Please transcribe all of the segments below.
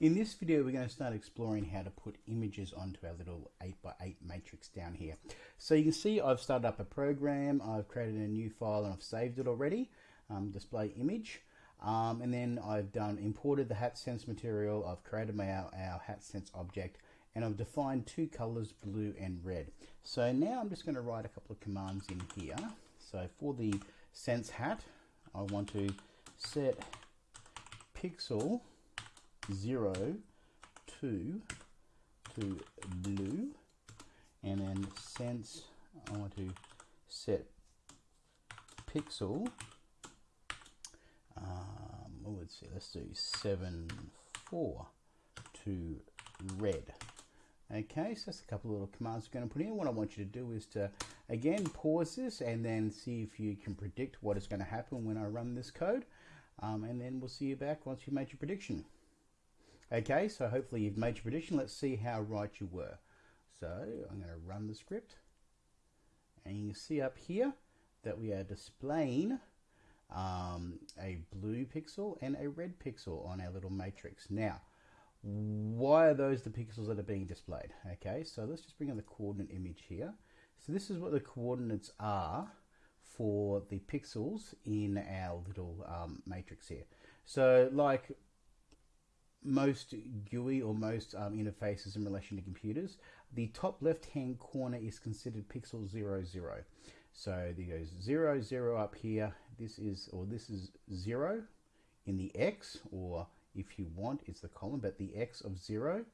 In this video we're going to start exploring how to put images onto our little 8x8 matrix down here. So you can see I've started up a program, I've created a new file and I've saved it already, um, display image. Um, and then I've done imported the HatSense material, I've created my our, our HatSense object and I've defined two colors blue and red. So now I'm just going to write a couple of commands in here. So for the sense hat I want to set pixel 0 to to blue and then sense I want to set pixel um, what would say let's do 7 4 to red. Okay so that's a couple of little commands we're going to put in. What I want you to do is to again pause this and then see if you can predict what is going to happen when I run this code. Um, and then we'll see you back once you've made your prediction Okay, so hopefully you've made your prediction. Let's see how right you were. So I'm going to run the script. And you can see up here that we are displaying um, a blue pixel and a red pixel on our little matrix. Now, why are those the pixels that are being displayed? Okay, so let's just bring in the coordinate image here. So this is what the coordinates are for the pixels in our little um, matrix here. So like most GUI or most um, interfaces in relation to computers, the top left hand corner is considered pixel 00. So there goes 0, 0 up here. This is, or this is 0 in the X, or if you want, it's the column, but the X of 0,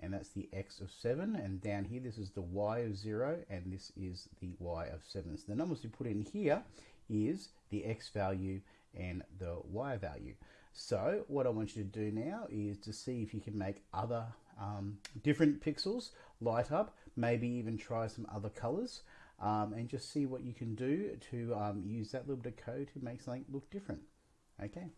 and that's the X of 7. And down here, this is the Y of 0, and this is the Y of 7. So the numbers we put in here is the X value and the Y value. So what I want you to do now is to see if you can make other um, different pixels light up, maybe even try some other colors um, and just see what you can do to um, use that little bit of code to make something look different. Okay.